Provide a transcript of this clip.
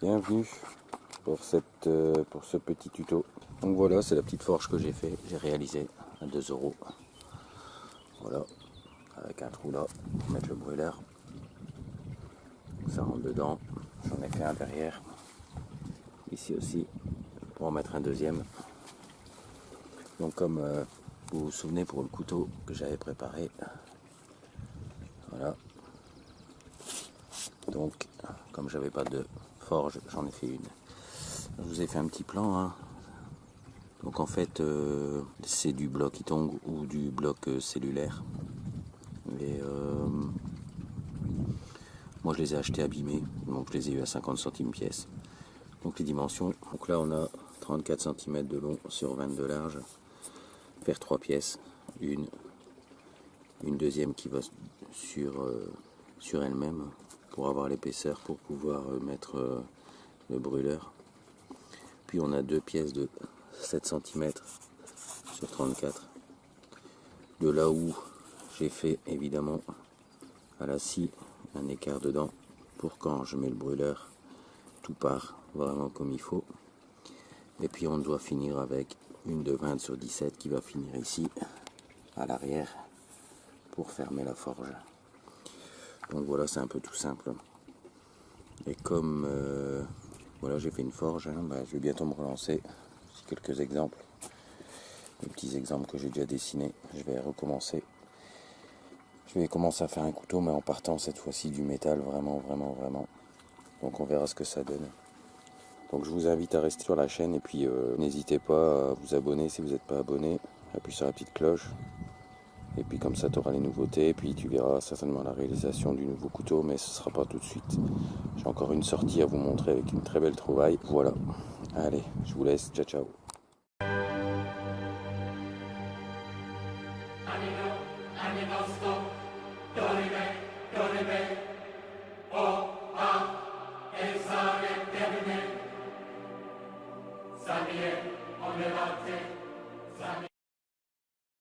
Bienvenue euh, pour ce petit tuto. Donc voilà, c'est la petite forge que j'ai fait, j'ai réalisé à 2 euros. Voilà, avec un trou là pour mettre le brûleur. Ça rentre dedans. J'en ai fait un derrière. Ici aussi, pour en mettre un deuxième. Donc comme euh, vous vous souvenez pour le couteau que j'avais préparé, voilà. Donc, comme j'avais pas de forge, j'en ai fait une. Je vous ai fait un petit plan. hein. Donc en fait, euh, c'est du bloc Itong ou du bloc euh, cellulaire. Euh, moi, je les ai achetés abîmés. Donc je les ai eu à 50 centimes pièce. Donc les dimensions. Donc là, on a 34 cm de long sur 20 de large. Faire trois pièces. Une, une deuxième qui va sur, sur elle-même pour avoir l'épaisseur pour pouvoir euh, mettre euh, le brûleur. Puis on a deux pièces de 7 cm sur 34. De là où j'ai fait évidemment à la scie un écart dedans pour quand je mets le brûleur, tout part vraiment comme il faut. Et puis on doit finir avec une de 20 sur 17 qui va finir ici à l'arrière pour fermer la forge. Donc voilà, c'est un peu tout simple. Et comme euh, voilà, j'ai fait une forge, hein, bah, je vais bientôt me relancer. Quelques exemples, des petits exemples que j'ai déjà dessinés. Je vais recommencer. Je vais commencer à faire un couteau, mais en partant cette fois-ci du métal, vraiment, vraiment, vraiment. Donc on verra ce que ça donne. Donc je vous invite à rester sur la chaîne et puis euh, n'hésitez pas à vous abonner si vous n'êtes pas abonné. Appuie sur la petite cloche. Et puis comme ça, tu auras les nouveautés. Et puis tu verras certainement la réalisation du nouveau couteau, mais ce ne sera pas tout de suite. J'ai encore une sortie à vous montrer avec une très belle trouvaille. Voilà. Allez, je vous laisse. Ciao, ciao.